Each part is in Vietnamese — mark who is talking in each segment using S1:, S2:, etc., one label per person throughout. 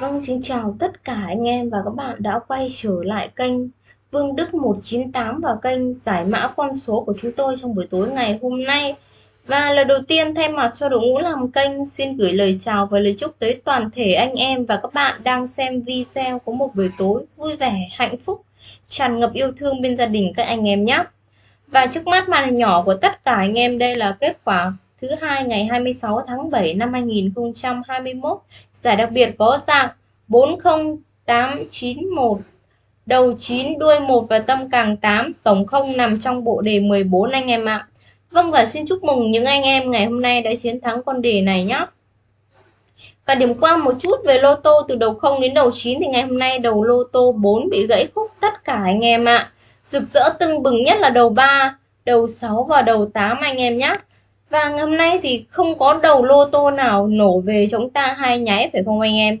S1: Vâng, xin chào tất cả anh em và các bạn đã quay trở lại kênh Vương Đức 198 và kênh giải mã con số của chúng tôi trong buổi tối ngày hôm nay. Và lần đầu tiên thay mặt cho đội ngũ làm kênh xin gửi lời chào và lời chúc tới toàn thể anh em và các bạn đang xem video có một buổi tối vui vẻ, hạnh phúc, tràn ngập yêu thương bên gia đình các anh em nhé. Và trước mắt màn hình nhỏ của tất cả anh em đây là kết quả thứ hai ngày 26 tháng 7 năm 2021. Giải đặc biệt có dạng 40891 đầu 9 đuôi 1 và tâm càng 8 tổng không nằm trong bộ đề 14 anh em ạ. Vâng và xin chúc mừng những anh em ngày hôm nay đã chiến thắng con đề này nhé. Và điểm qua một chút về lô tô từ đầu 0 đến đầu 9 thì ngày hôm nay đầu lô tô 4 bị gãy khúc tất cả anh em ạ. Rực rỡ tưng bừng nhất là đầu 3, đầu 6 và đầu 8 anh em nhé. Và ngày hôm nay thì không có đầu lô tô nào nổ về chúng ta hai nháy, phải không anh em?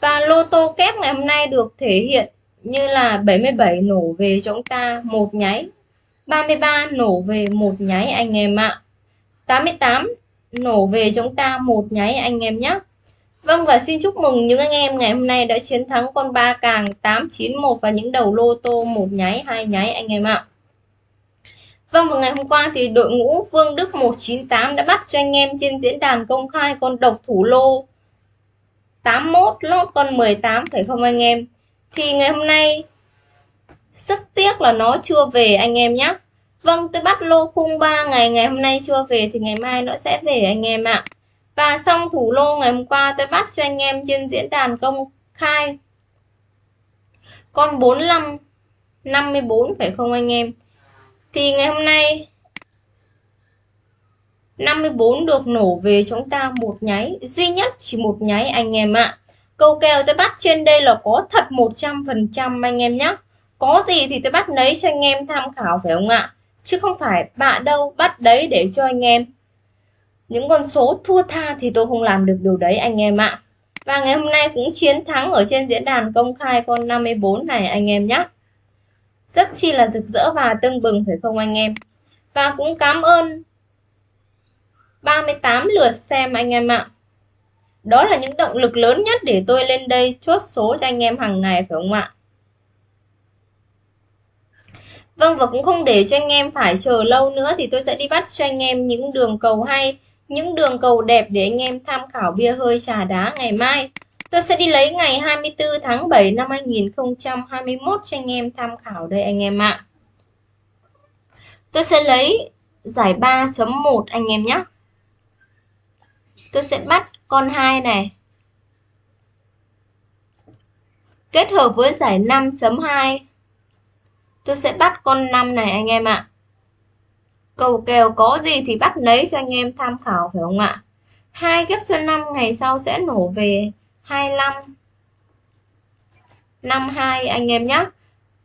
S1: Và lô tô kép ngày hôm nay được thể hiện như là 77 nổ về chúng ta một nháy 33 nổ về một nháy anh em ạ. 88 nổ về chúng ta một nháy anh em nhé. Vâng và xin chúc mừng những anh em ngày hôm nay đã chiến thắng con ba càng 891 và những đầu lô tô một nháy, hai nháy anh em ạ. Vâng vào ngày hôm qua thì đội ngũ Vương Đức 198 đã bắt cho anh em trên diễn đàn công khai con độc thủ lô 81 lót con 18 phải không anh em? Thì ngày hôm nay, rất tiếc là nó chưa về anh em nhé Vâng tôi bắt lô khung 3 ngày ngày hôm nay chưa về thì ngày mai nó sẽ về anh em ạ. Và xong thủ lô ngày hôm qua tôi bắt cho anh em trên diễn đàn công khai con 45 54 phải không anh em? Thì ngày hôm nay 54 được nổ về chúng ta một nháy, duy nhất chỉ một nháy anh em ạ. Câu kèo tôi bắt trên đây là có thật 100% anh em nhé có gì thì tôi bắt lấy cho anh em tham khảo phải không ạ? Chứ không phải bạ đâu bắt đấy để cho anh em. Những con số thua tha thì tôi không làm được điều đấy anh em ạ. Và ngày hôm nay cũng chiến thắng ở trên diễn đàn công khai con 54 này anh em nhé rất chi là rực rỡ và tưng bừng, phải không anh em? Và cũng cảm ơn 38 lượt xem anh em ạ. Đó là những động lực lớn nhất để tôi lên đây chốt số cho anh em hàng ngày, phải không ạ? Vâng và cũng không để cho anh em phải chờ lâu nữa thì tôi sẽ đi bắt cho anh em những đường cầu hay, những đường cầu đẹp để anh em tham khảo bia hơi trà đá ngày mai. Tôi sẽ đi lấy ngày 24 tháng 7 năm 2021 cho anh em tham khảo đây anh em ạ. Tôi sẽ lấy giải 3.1 anh em nhé. Tôi sẽ bắt con 2 này. Kết hợp với giải 5.2. Tôi sẽ bắt con 5 này anh em ạ. Cầu kèo có gì thì bắt lấy cho anh em tham khảo, phải không ạ? hai ghép cho 5 ngày sau sẽ nổ về 25 52 anh em nhé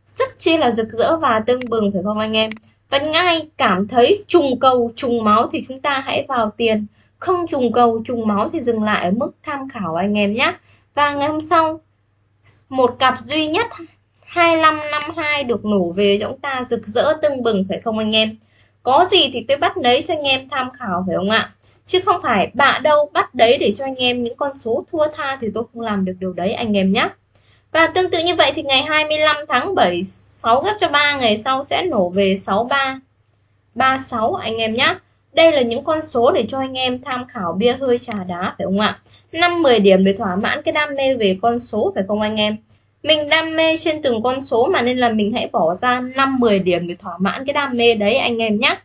S1: rất chi là rực rỡ và tưng bừng, phải không anh em? Và những ai cảm thấy trùng cầu, trùng máu thì chúng ta hãy vào tiền. Không trùng cầu, trùng máu thì dừng lại ở mức tham khảo anh em nhé và ngày hôm sau, một cặp duy nhất 2552 được nổ về chúng ta rực rỡ tưng bừng, phải không anh em? Có gì thì tôi bắt lấy cho anh em tham khảo, phải không ạ? Chứ không phải bạ đâu bắt đấy để cho anh em những con số thua tha thì tôi không làm được điều đấy, anh em nhé và tương tự như vậy thì ngày 25 tháng 7 6 ghép cho 3 ngày sau sẽ nổ về 63 36 anh em nhé đây là những con số để cho anh em tham khảo bia hơi trà đá, phải không ạ? 5 10 điểm để thỏa mãn cái đam mê về con số, phải không anh em? Mình đam mê trên từng con số mà nên là mình hãy bỏ ra 5 10 điểm để thỏa mãn cái đam mê đấy, anh em nhé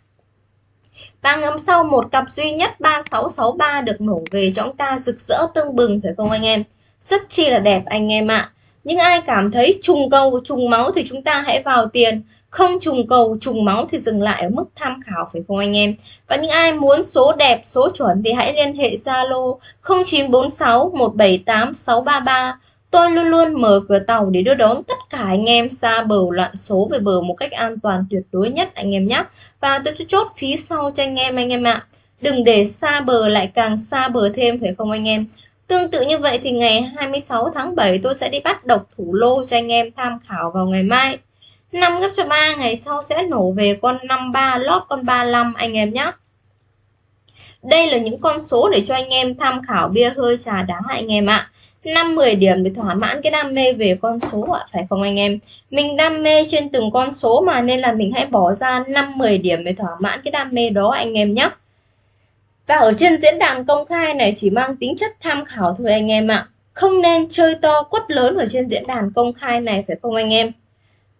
S1: và ngắm sau một cặp duy nhất 3663 được nổ về cho chúng ta rực rỡ tương bừng phải không anh em? Rất chi là đẹp anh em ạ. À. Những ai cảm thấy trùng cầu, trùng máu thì chúng ta hãy vào tiền. Không trùng cầu, trùng máu thì dừng lại ở mức tham khảo phải không anh em? Và những ai muốn số đẹp, số chuẩn thì hãy liên hệ Zalo 0946 178 633 Tôi luôn luôn mở cửa tàu để đưa đón tất cả anh em xa bờ loạn số về bờ một cách an toàn tuyệt đối nhất, anh em nhé. Và tôi sẽ chốt phí sau cho anh em anh em ạ. Đừng để xa bờ lại càng xa bờ thêm, phải không anh em? Tương tự như vậy thì ngày 26 tháng 7 tôi sẽ đi bắt độc thủ lô cho anh em tham khảo vào ngày mai. 5 gấp cho 3 ngày sau sẽ nổ về con 53 lót con 35 anh em nhé. Đây là những con số để cho anh em tham khảo bia hơi trà đá, anh em ạ. 5-10 điểm để thỏa mãn cái đam mê về con số ạ, phải không anh em? Mình đam mê trên từng con số mà nên là mình hãy bỏ ra 5-10 điểm để thỏa mãn cái đam mê đó anh em nhé. Và ở trên diễn đàn công khai này chỉ mang tính chất tham khảo thôi anh em ạ. Không nên chơi to quất lớn ở trên diễn đàn công khai này phải không anh em?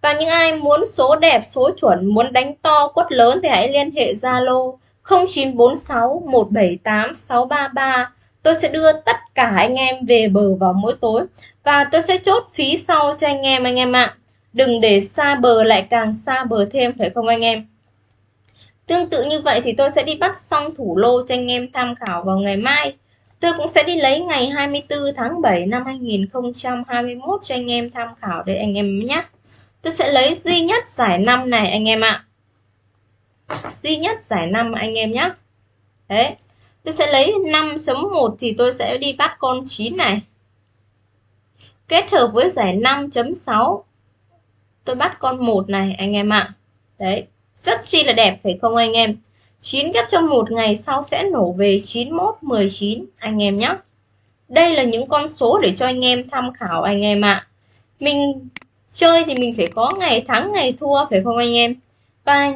S1: Và những ai muốn số đẹp, số chuẩn, muốn đánh to quất lớn thì hãy liên hệ Zalo 0946 178 633. Tôi sẽ đưa tất cả anh em về bờ vào mỗi tối và tôi sẽ chốt phí sau cho anh em anh em ạ. Đừng để xa bờ lại càng xa bờ thêm, phải không anh em? Tương tự như vậy thì tôi sẽ đi bắt xong thủ lô cho anh em tham khảo vào ngày mai. Tôi cũng sẽ đi lấy ngày 24 tháng 7 năm 2021 cho anh em tham khảo để anh em nhé. Tôi sẽ lấy duy nhất giải năm này, anh em ạ. Duy nhất giải năm, anh em nhé. Đấy. Tôi sẽ lấy 5 chấm 1 thì tôi sẽ đi bắt con 9 này. Kết hợp với giải 5.6 tôi bắt con 1 này anh em ạ. Đấy, rất chi là đẹp phải không anh em? 9 ghép cho một ngày sau sẽ nổ về 91, 19 anh em nhé. Đây là những con số để cho anh em tham khảo anh em ạ. Mình chơi thì mình phải có ngày thắng ngày thua phải không anh em? Và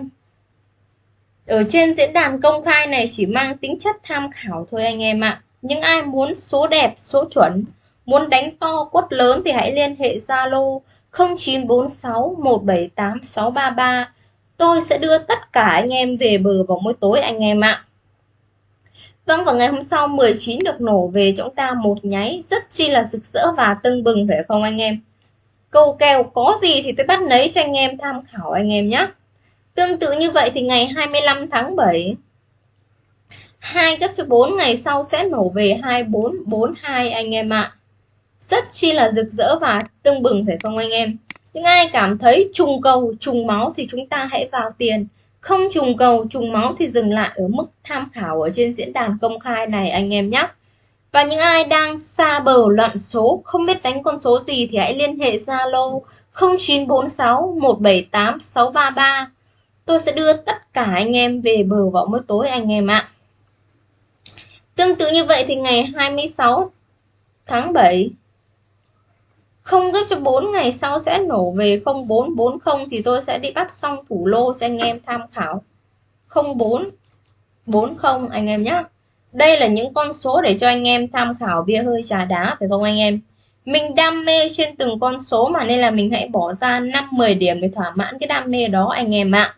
S1: ở trên diễn đàn công khai này chỉ mang tính chất tham khảo thôi anh em ạ. Những ai muốn số đẹp, số chuẩn, muốn đánh to quất lớn thì hãy liên hệ Zalo 0946 178 633 tôi sẽ đưa tất cả anh em về bờ vào mỗi tối anh em ạ. Vâng và ngày hôm sau 19 được nổ về chúng ta một nháy rất chi là rực rỡ và tưng bừng phải không anh em? Câu kèo có gì thì tôi bắt lấy cho anh em tham khảo anh em nhé. Tương tự như vậy thì ngày 25 tháng 7 2 gấp cho 4 ngày sau sẽ nổ về 2442 anh em ạ. Rất chi là rực rỡ và tương bừng phải không anh em? những ai cảm thấy trùng cầu, trùng máu thì chúng ta hãy vào tiền không trùng cầu, trùng máu thì dừng lại ở mức tham khảo ở trên diễn đàn công khai này anh em nhé và những ai đang xa bờ loạn số, không biết đánh con số gì thì hãy liên hệ Zalo 0946 178 633 tôi sẽ đưa tất cả anh em về bờ vào mỗi tối anh em ạ. Tương tự như vậy thì ngày 26 tháng 7 không gấp cho 4 ngày sau sẽ nổ về 0440 thì tôi sẽ đi bắt xong thủ lô cho anh em tham khảo. 0440 anh em nhé đây là những con số để cho anh em tham khảo bia hơi trà đá, phải không anh em? Mình đam mê trên từng con số mà nên là mình hãy bỏ ra 5-10 điểm để thỏa mãn cái đam mê đó anh em ạ.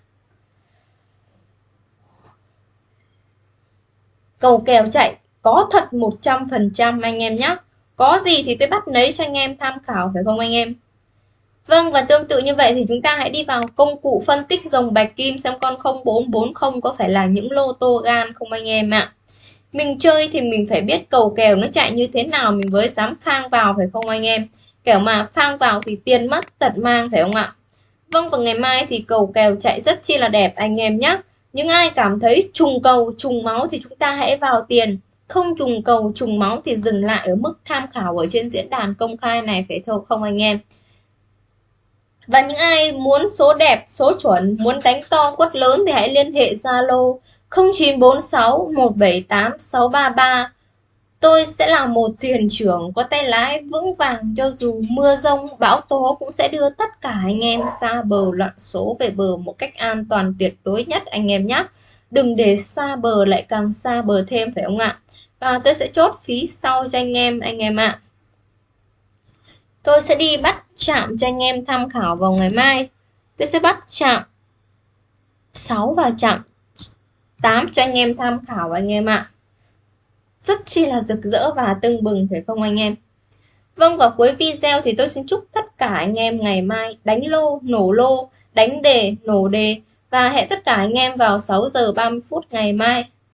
S1: Cầu kèo chạy, có thật 100% anh em nhé có gì thì tôi bắt lấy cho anh em tham khảo, phải không anh em? Vâng và tương tự như vậy thì chúng ta hãy đi vào công cụ phân tích dòng bạch kim xem con 0440 có phải là những lô tô gan không anh em ạ. Mình chơi thì mình phải biết cầu kèo nó chạy như thế nào, mình mới dám phang vào, phải không anh em? Kẻo mà phang vào thì tiền mất tật mang, phải không ạ? Vâng và ngày mai thì cầu kèo chạy rất chi là đẹp, anh em nhé. Những ai cảm thấy trùng cầu, trùng máu thì chúng ta hãy vào tiền không trùng cầu trùng máu thì dừng lại ở mức tham khảo ở trên diễn đàn công khai này phải thôi không anh em và những ai muốn số đẹp, số chuẩn, muốn đánh to quất lớn thì hãy liên hệ Zalo 0946 178 633. Tôi sẽ là một thuyền trưởng có tay lái vững vàng cho dù mưa rông, bão tố cũng sẽ đưa tất cả anh em xa bờ loạn số về bờ một cách an toàn tuyệt đối nhất anh em nhé. Đừng để xa bờ lại càng xa bờ thêm phải không ạ? và tôi sẽ chốt phí sau cho anh em anh em ạ tôi sẽ đi bắt chạm cho anh em tham khảo vào ngày mai tôi sẽ bắt chạm 6 và chạm 8 cho anh em tham khảo anh em ạ rất chi là rực rỡ và tưng bừng phải không anh em Vâng và cuối video thì tôi xin chúc tất cả anh em ngày mai đánh lô, nổ lô, đánh đề, nổ đề và hẹn tất cả anh em vào 6 giờ 30 phút ngày mai.